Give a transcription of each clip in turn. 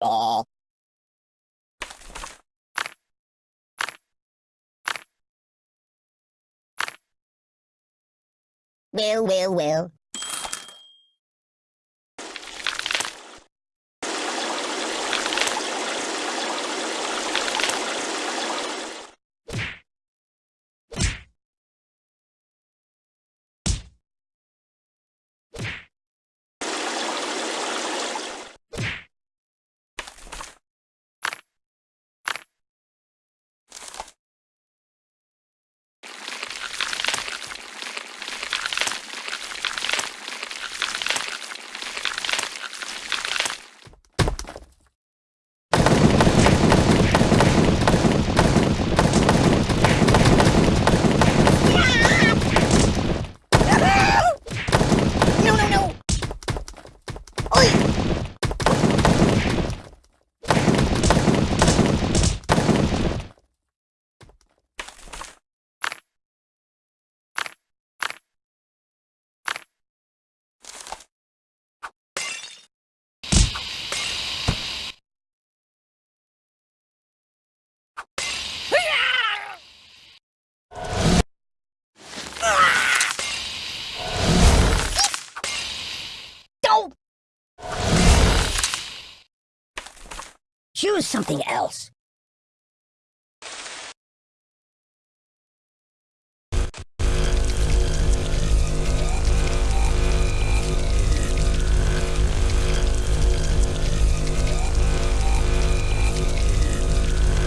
Aw. Well, well, well. No, no, no! Oi! Don't! Choose something else.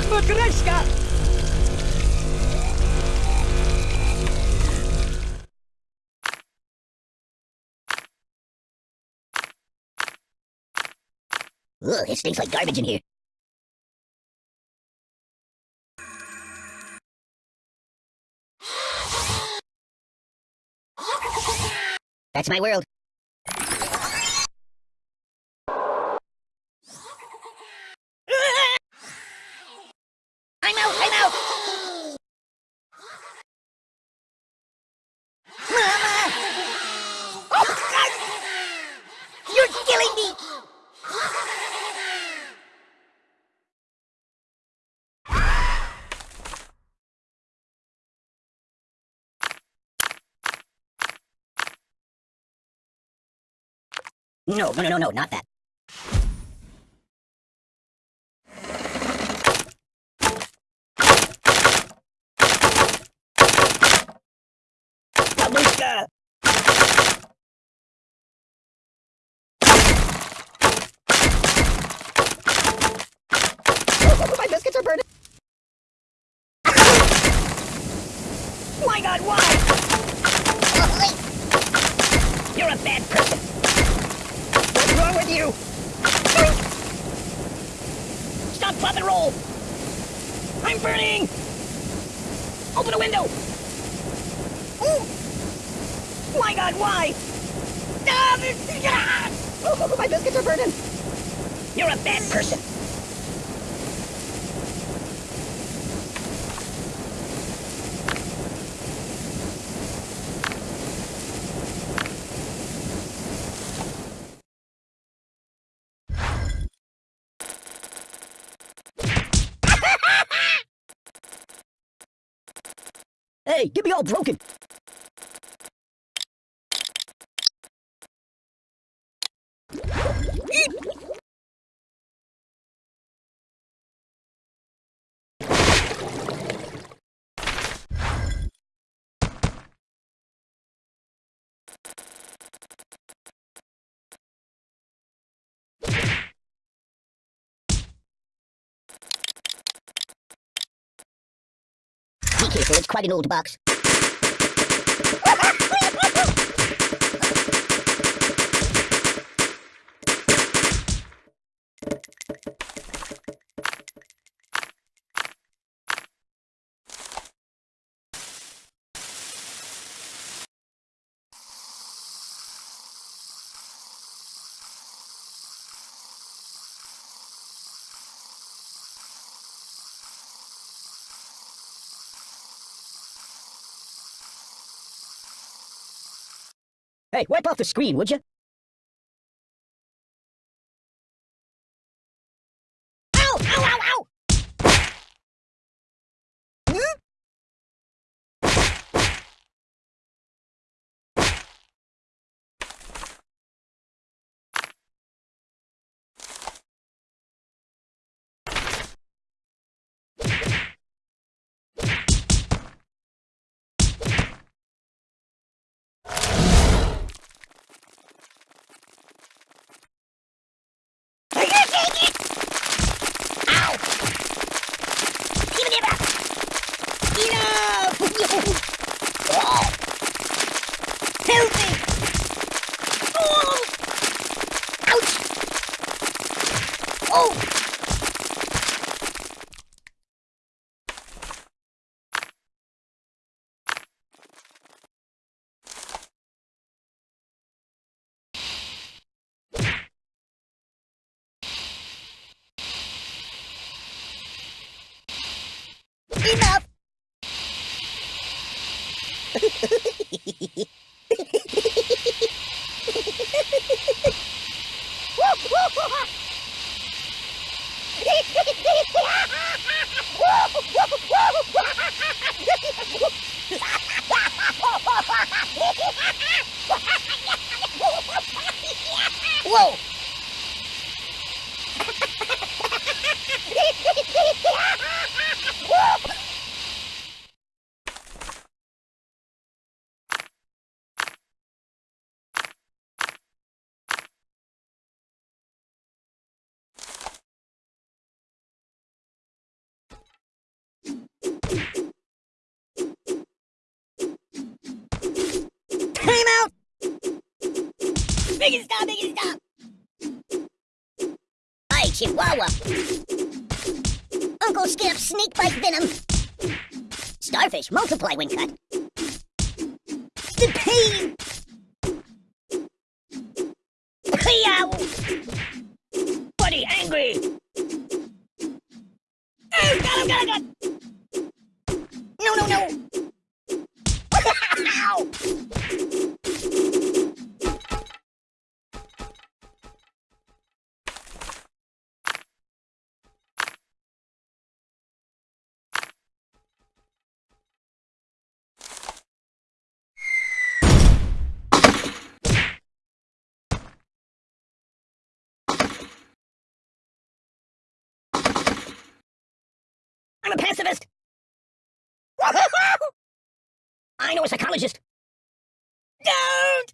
Matryoshka! Ugh, it stinks like garbage in here. That's my world. I'm out, I'm out! Mama! Oh, God! You're killing me! No, no, no, no, no, not that. Babushka! Oh, my biscuits are burning! my god, why? You're a bad person! What's wrong with you? Stop, pop, and roll! I'm burning! Open a window! Ooh. My god, why? Ah! Oh, my biscuits are burning! You're a bad person! Hey, get me all broken! Careful, it's quite an old box. Wipe off the screen, would you? Whoa! Biggie stop, Biggie stop. Chihuahua. Uncle Skip, snake bite venom. Starfish, multiply when cut. The pain. Buddy, angry. Oh, God! I'm a pacifist. I know a psychologist. Don't!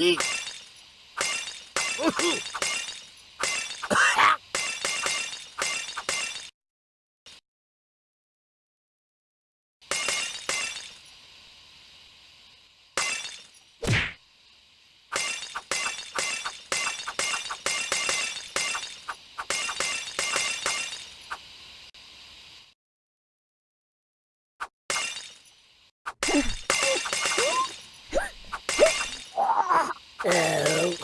いい。Yeah. Oh!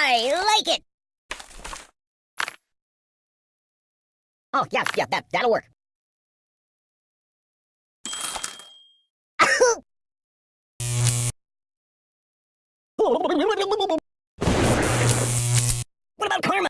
I like it. Oh, yeah, yeah, that, that'll work. What about karma?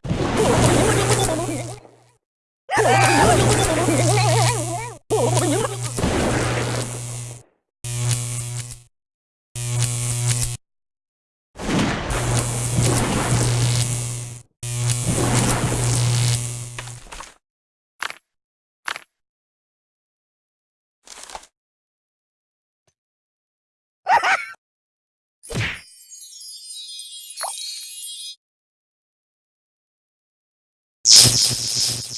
Boring. Ooh. What on earth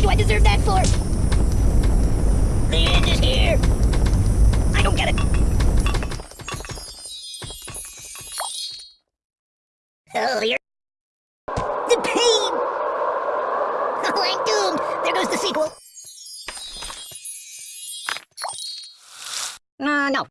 do I deserve that for? The end is here. I don't get it. Oh, you're... The pain! Oh, I'm doomed. There goes the sequel. Uh, no.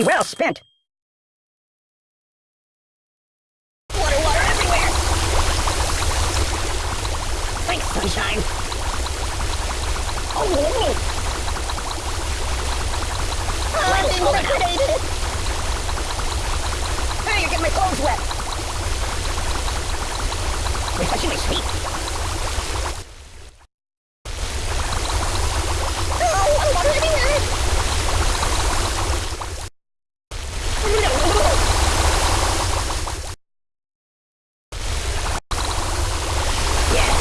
Money well spent. Water, water everywhere. Thanks, sunshine. Oh. Oh, oh. I've been liquidated. Hey, you're getting my clothes wet. Refreshingly sweet. Oh, water, water everywhere. Yes.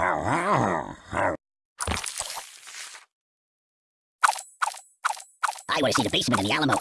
I want to see the basement in the Alamo.